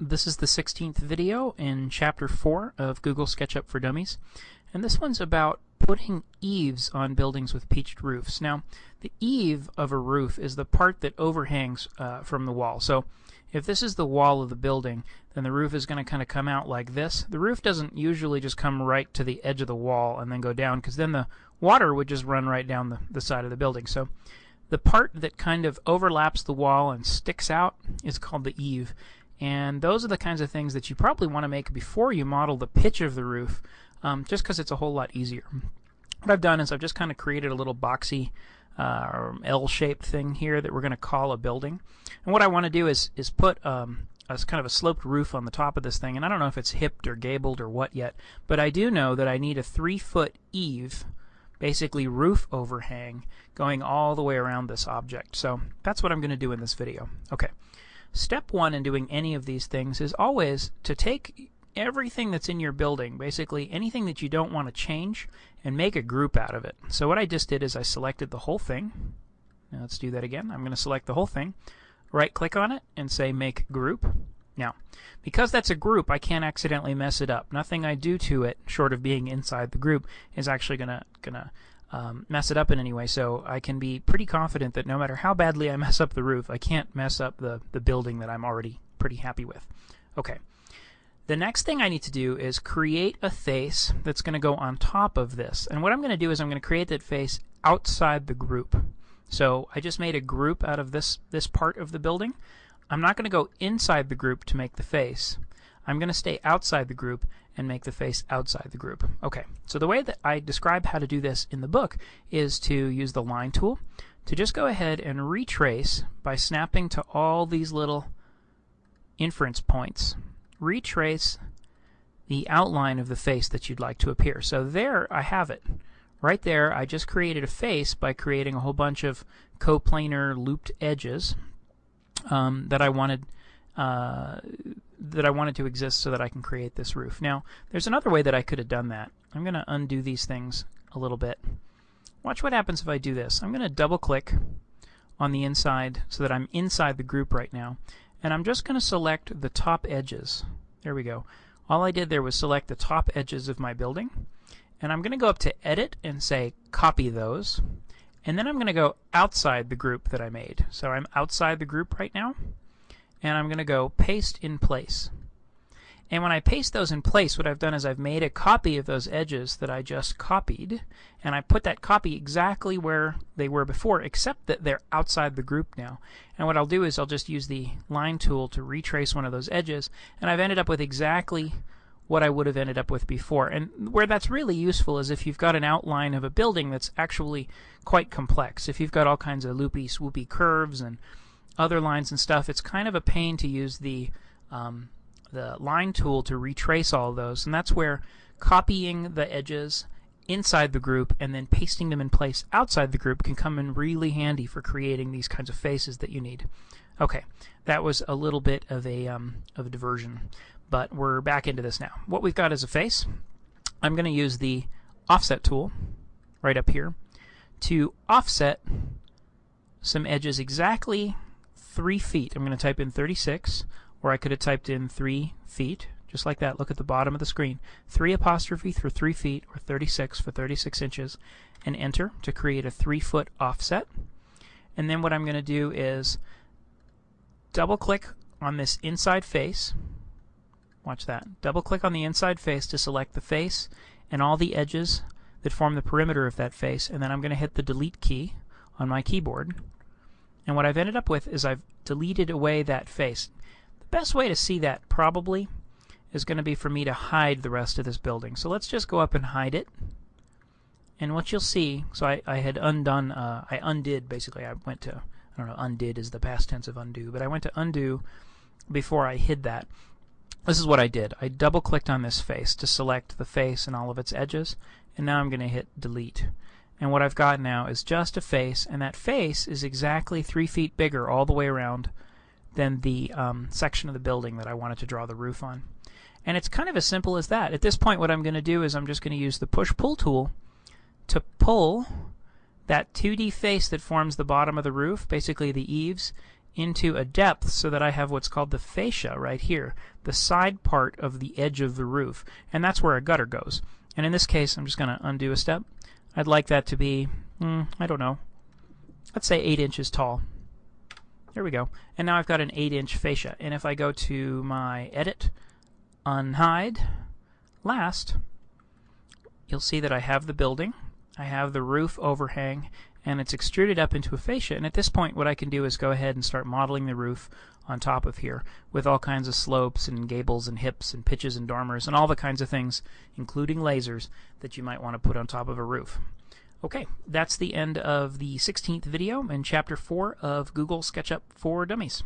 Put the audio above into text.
This is the 16th video in Chapter 4 of Google SketchUp for Dummies. And this one's about putting eaves on buildings with pitched roofs. Now, the eave of a roof is the part that overhangs uh, from the wall. So if this is the wall of the building, then the roof is going to kind of come out like this. The roof doesn't usually just come right to the edge of the wall and then go down, because then the water would just run right down the, the side of the building. So the part that kind of overlaps the wall and sticks out is called the eave. And those are the kinds of things that you probably want to make before you model the pitch of the roof, um, just because it's a whole lot easier. What I've done is I've just kind of created a little boxy uh, L-shaped thing here that we're going to call a building. And what I want to do is, is put um, a kind of a sloped roof on the top of this thing. And I don't know if it's hipped or gabled or what yet, but I do know that I need a three-foot eave basically roof overhang going all the way around this object. So that's what I'm going to do in this video. Okay. Step one in doing any of these things is always to take everything that's in your building, basically anything that you don't want to change, and make a group out of it. So what I just did is I selected the whole thing. Now let's do that again. I'm going to select the whole thing, right click on it, and say Make Group. Now, because that's a group, I can't accidentally mess it up. Nothing I do to it, short of being inside the group, is actually gonna gonna um, mess it up in any way. So I can be pretty confident that no matter how badly I mess up the roof, I can't mess up the the building that I'm already pretty happy with. Okay. The next thing I need to do is create a face that's going to go on top of this. And what I'm going to do is I'm going to create that face outside the group. So I just made a group out of this, this part of the building. I'm not going to go inside the group to make the face. I'm going to stay outside the group and make the face outside the group. Okay, so the way that I describe how to do this in the book is to use the line tool to just go ahead and retrace by snapping to all these little inference points. Retrace the outline of the face that you'd like to appear. So there I have it. Right there I just created a face by creating a whole bunch of coplanar looped edges um, that I wanted uh, that I wanted to exist so that I can create this roof. Now, there's another way that I could have done that. I'm going to undo these things a little bit. Watch what happens if I do this. I'm going to double click on the inside so that I'm inside the group right now. And I'm just going to select the top edges. There we go. All I did there was select the top edges of my building. And I'm going to go up to Edit and say Copy those. And then I'm going to go outside the group that I made. So I'm outside the group right now. And I'm going to go paste in place. And when I paste those in place, what I've done is I've made a copy of those edges that I just copied. And I put that copy exactly where they were before, except that they're outside the group now. And what I'll do is I'll just use the line tool to retrace one of those edges. And I've ended up with exactly what I would have ended up with before. And where that's really useful is if you've got an outline of a building that's actually quite complex. If you've got all kinds of loopy, swoopy curves and other lines and stuff, it's kind of a pain to use the um, the line tool to retrace all those. And that's where copying the edges inside the group and then pasting them in place outside the group can come in really handy for creating these kinds of faces that you need. Okay, that was a little bit of a um, of a diversion. But we're back into this now. What we've got is a face. I'm going to use the offset tool right up here to offset some edges exactly 3 feet. I'm going to type in 36, or I could have typed in 3 feet, just like that. Look at the bottom of the screen. 3 apostrophe for 3 feet, or 36 for 36 inches, and enter to create a 3 foot offset. And then what I'm going to do is double click on this inside face Watch that. Double click on the inside face to select the face and all the edges that form the perimeter of that face and then I'm going to hit the delete key on my keyboard. And what I've ended up with is I've deleted away that face. The best way to see that probably is going to be for me to hide the rest of this building. So let's just go up and hide it. And what you'll see, so I, I had undone, uh, I undid basically, I went to, I don't know, undid is the past tense of undo, but I went to undo before I hid that. This is what I did. I double clicked on this face to select the face and all of its edges and now I'm going to hit delete. And what I've got now is just a face and that face is exactly three feet bigger all the way around than the um, section of the building that I wanted to draw the roof on. And it's kind of as simple as that. At this point what I'm going to do is I'm just going to use the push-pull tool to pull that 2D face that forms the bottom of the roof, basically the eaves, into a depth so that I have what's called the fascia right here, the side part of the edge of the roof, and that's where a gutter goes. And in this case, I'm just going to undo a step. I'd like that to be, mm, I don't know, let's say 8 inches tall. There we go. And now I've got an 8-inch fascia. And if I go to my Edit, Unhide, Last, you'll see that I have the building, I have the roof overhang, and it's extruded up into a fascia. And at this point, what I can do is go ahead and start modeling the roof on top of here with all kinds of slopes and gables and hips and pitches and dormers and all the kinds of things, including lasers, that you might want to put on top of a roof. Okay, that's the end of the 16th video in Chapter 4 of Google SketchUp for Dummies.